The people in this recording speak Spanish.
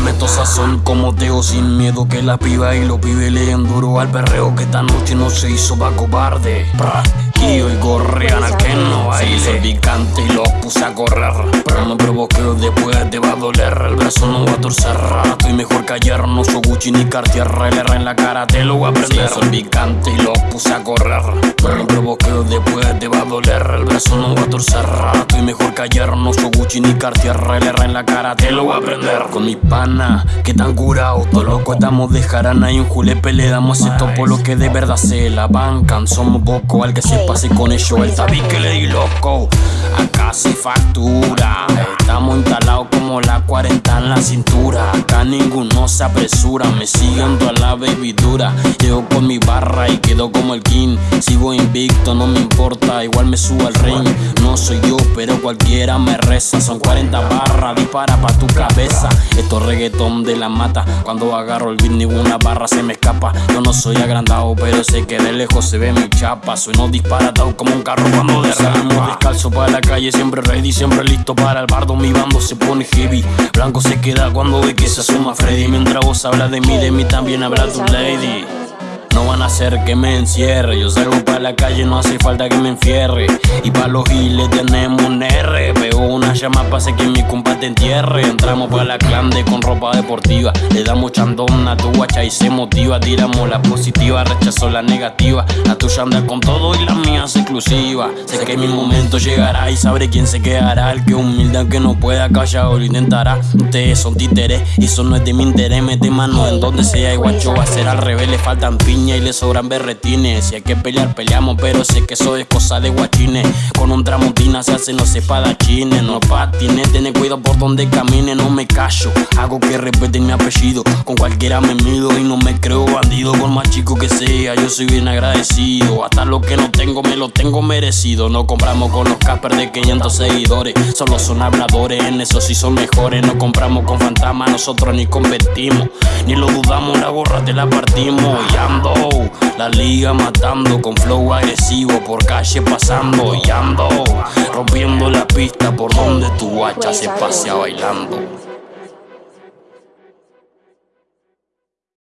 meto sazón como Teo sin miedo que la piba y los pibes le duro al perreo que esta noche no se hizo pa' cobarde. Y hoy corrían a que no baile. Picante y los puse a correr. Pero no provoqué, después te va a doler. El brazo no va a torcer. Estoy mejor que ayer, no soy Gucci ni Cartier. El R en la cara te lo voy a aprender. soy picante y los puse a correr. Doler. El brazo no va a torcer. Estoy mejor que ayer, no soy Gucci ni Cartier. El R en la cara te lo voy a aprender. Con mi pana, que tan curado. Todo loco estamos de jarana y un julepe le damos esto por lo que de verdad se la bancan. Somos poco al que se Así con ello el tabique le di loco. Acá se factura. Estamos instalados como la 40 en la cintura. Ninguno se apresura. Me siguiendo a la baby dura. Llego con mi barra y quedo como el king. Sigo invicto, no me importa. Igual me subo al ring. No soy yo, pero cualquiera me reza. Son 40 barras, dispara pa' tu cabeza. Esto es reggaetón de la mata. Cuando agarro el beat, ninguna barra se me escapa. Yo no soy agrandado, pero sé que de lejos se ve mi chapa. Soy no disparatado como un carro cuando derrama. descalzo para la calle, siempre ready, siempre listo para el bardo. Mi bando se pone heavy. Blanco se queda cuando ve que se Freddy. Mientras vos hablas de mí, de mí también habla tu lady. No van a hacer que me encierre. Yo salgo para la calle, no hace falta que me enfierre. Y para los giles tenemos un R. Veo una llama, pase que mi compa te entierre. Entramos para la clande con ropa deportiva. Le damos chandón a tu guacha y se motiva. Tiramos la positiva, rechazo la negativa. La tuya anda con todo y la mía es exclusiva. Sé que mi momento llegará y sabré quién se quedará. El que humilde, que no pueda o lo intentará. Ustedes son títeres eso no es de mi interés. Mete mano en donde sea y guacho va a ser al revés. Le faltan piñas y le sobran berretines. Si hay que pelear, peleamos, pero sé que eso es cosa de guachines. Con un tramontina se hacen los espadachines. No patines, ten cuidado por donde camine, no me callo. Hago que respeten mi apellido. Con cualquiera me mido y no me creo bandido. Por más chico que sea, yo soy bien agradecido. Hasta lo que no tengo, me lo tengo merecido. No compramos con los caspers de 500 seguidores. Solo son habladores, en eso sí son mejores. No compramos con fantasmas, nosotros ni competimos. Ni lo dudamos, la gorra te la partimos. Y la liga matando con flow agresivo por calle pasando y ando rompiendo la pista por donde tu guacha se pasea bailando.